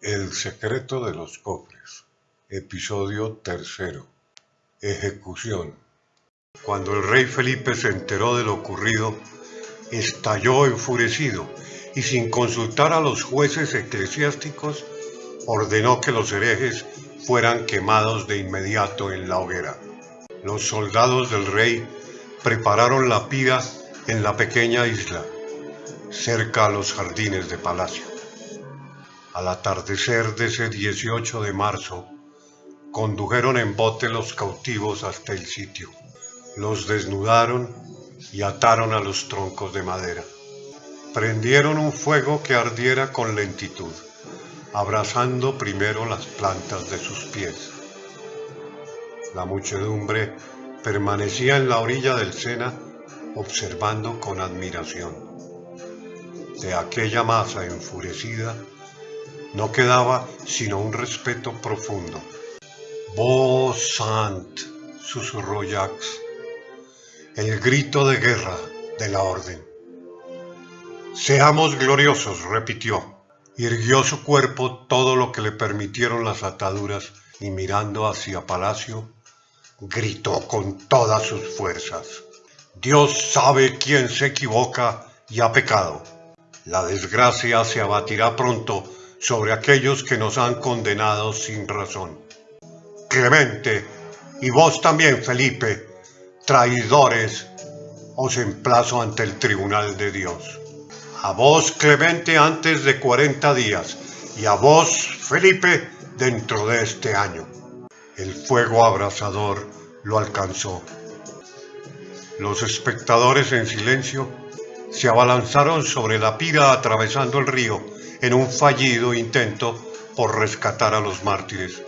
El secreto de los cofres. Episodio tercero. Ejecución. Cuando el rey Felipe se enteró de lo ocurrido, estalló enfurecido y sin consultar a los jueces eclesiásticos, ordenó que los herejes fueran quemados de inmediato en la hoguera. Los soldados del rey prepararon la pira en la pequeña isla, cerca a los jardines de palacio. Al atardecer de ese 18 de marzo, condujeron en bote los cautivos hasta el sitio. Los desnudaron y ataron a los troncos de madera. Prendieron un fuego que ardiera con lentitud, abrazando primero las plantas de sus pies. La muchedumbre permanecía en la orilla del Sena observando con admiración. De aquella masa enfurecida no quedaba sino un respeto profundo. Vos Sant, susurró Jacques, el grito de guerra de la orden. Seamos gloriosos, repitió. Irguió su cuerpo todo lo que le permitieron las ataduras y mirando hacia palacio, gritó con todas sus fuerzas. Dios sabe quién se equivoca y ha pecado. La desgracia se abatirá pronto sobre aquellos que nos han condenado sin razón. Clemente, y vos también, Felipe, traidores, os emplazo ante el tribunal de Dios. A vos, Clemente, antes de cuarenta días, y a vos, Felipe, dentro de este año. El fuego abrasador lo alcanzó. Los espectadores en silencio se abalanzaron sobre la pira atravesando el río en un fallido intento por rescatar a los mártires,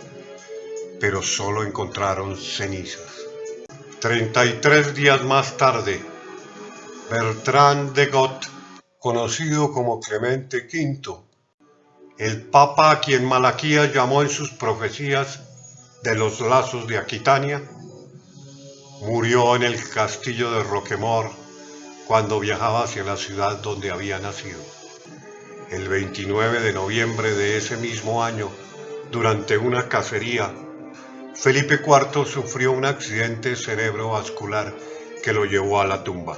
pero solo encontraron cenizas. Treinta y tres días más tarde, Bertrand de Gott, conocido como Clemente V, el papa a quien Malaquías llamó en sus profecías de los lazos de Aquitania, murió en el castillo de Roquemort cuando viajaba hacia la ciudad donde había nacido. El 29 de noviembre de ese mismo año, durante una cacería, Felipe IV sufrió un accidente cerebrovascular que lo llevó a la tumba.